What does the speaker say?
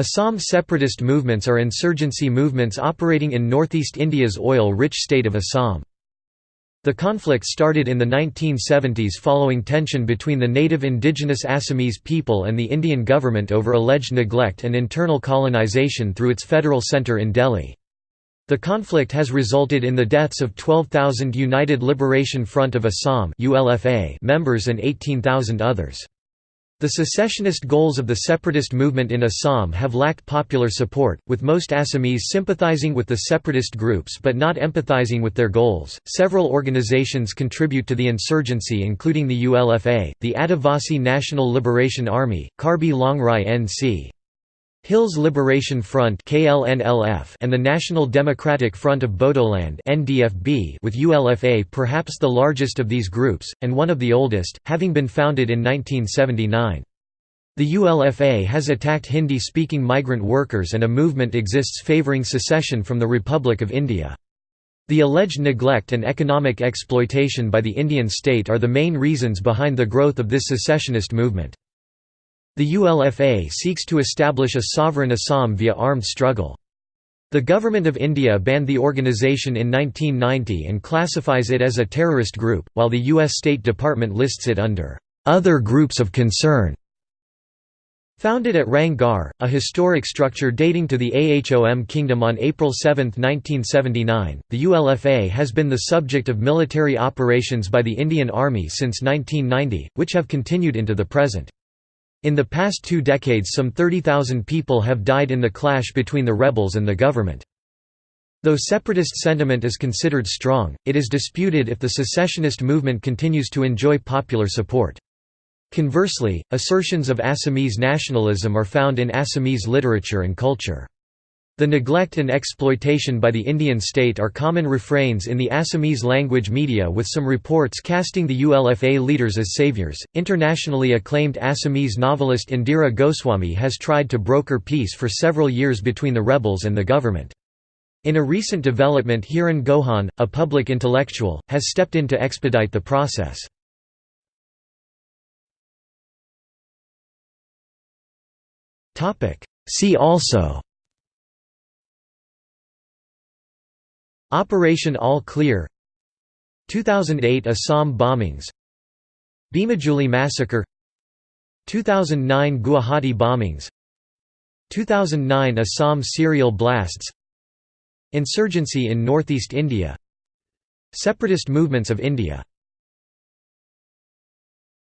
Assam separatist movements are insurgency movements operating in northeast India's oil-rich state of Assam. The conflict started in the 1970s following tension between the native indigenous Assamese people and the Indian government over alleged neglect and internal colonization through its federal centre in Delhi. The conflict has resulted in the deaths of 12,000 United Liberation Front of Assam members and 18,000 others. The secessionist goals of the separatist movement in Assam have lacked popular support, with most Assamese sympathizing with the separatist groups but not empathizing with their goals. Several organizations contribute to the insurgency, including the ULFA, the Adivasi National Liberation Army, Karbi Longri NC. Hills Liberation Front and the National Democratic Front of Bodoland with ULFA perhaps the largest of these groups, and one of the oldest, having been founded in 1979. The ULFA has attacked Hindi-speaking migrant workers and a movement exists favouring secession from the Republic of India. The alleged neglect and economic exploitation by the Indian state are the main reasons behind the growth of this secessionist movement. The ULFA seeks to establish a sovereign Assam via armed struggle. The Government of India banned the organisation in 1990 and classifies it as a terrorist group, while the U.S. State Department lists it under "...other groups of concern". Founded at Rang Ghar, a historic structure dating to the Ahom kingdom on April 7, 1979, the ULFA has been the subject of military operations by the Indian Army since 1990, which have continued into the present. In the past two decades some 30,000 people have died in the clash between the rebels and the government. Though separatist sentiment is considered strong, it is disputed if the secessionist movement continues to enjoy popular support. Conversely, assertions of Assamese nationalism are found in Assamese literature and culture. The neglect and exploitation by the Indian state are common refrains in the Assamese language media, with some reports casting the ULFA leaders as saviors. Internationally acclaimed Assamese novelist Indira Goswami has tried to broker peace for several years between the rebels and the government. In a recent development, Hiren Gohain, a public intellectual, has stepped in to expedite the process. See also Operation All Clear. 2008 Assam bombings. Bhimajuli massacre. 2009 Guwahati bombings. 2009 Assam serial blasts. Insurgency in northeast India. Separatist movements of India